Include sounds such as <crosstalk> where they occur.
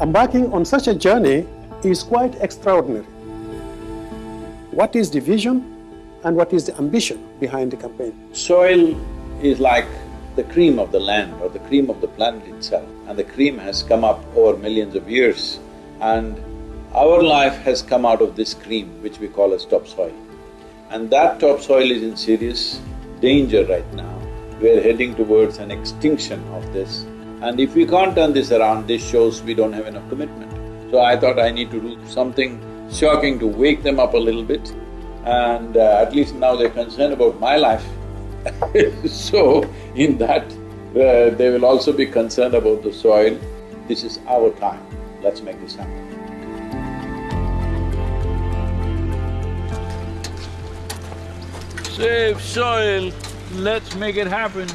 Embarking on such a journey is quite extraordinary. What is the vision and what is the ambition behind the campaign? Soil is like the cream of the land or the cream of the planet itself and the cream has come up over millions of years and our life has come out of this cream which we call as topsoil. And that topsoil is in serious danger right now. We're heading towards an extinction of this and if we can't turn this around, this shows we don't have enough commitment. So I thought I need to do something shocking to wake them up a little bit and uh, at least now they're concerned about my life <laughs> so, in that, uh, they will also be concerned about the soil. This is our time, let's make this happen. Save soil, let's make it happen.